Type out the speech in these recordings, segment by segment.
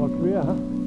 mal quer.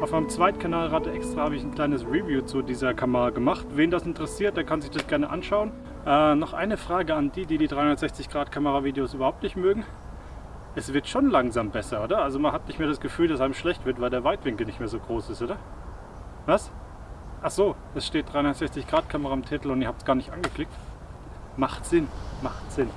Auf meinem Zweitkanal Rate Extra habe ich ein kleines Review zu dieser Kamera gemacht. Wen das interessiert, der kann sich das gerne anschauen. Äh, noch eine Frage an die, die die 360-Grad-Kamera-Videos überhaupt nicht mögen. Es wird schon langsam besser, oder? Also man hat nicht mehr das Gefühl, dass einem schlecht wird, weil der Weitwinkel nicht mehr so groß ist, oder? Was? Ach so, es steht 360-Grad-Kamera im Titel und ihr habt es gar nicht angeklickt. Macht Sinn, macht Sinn.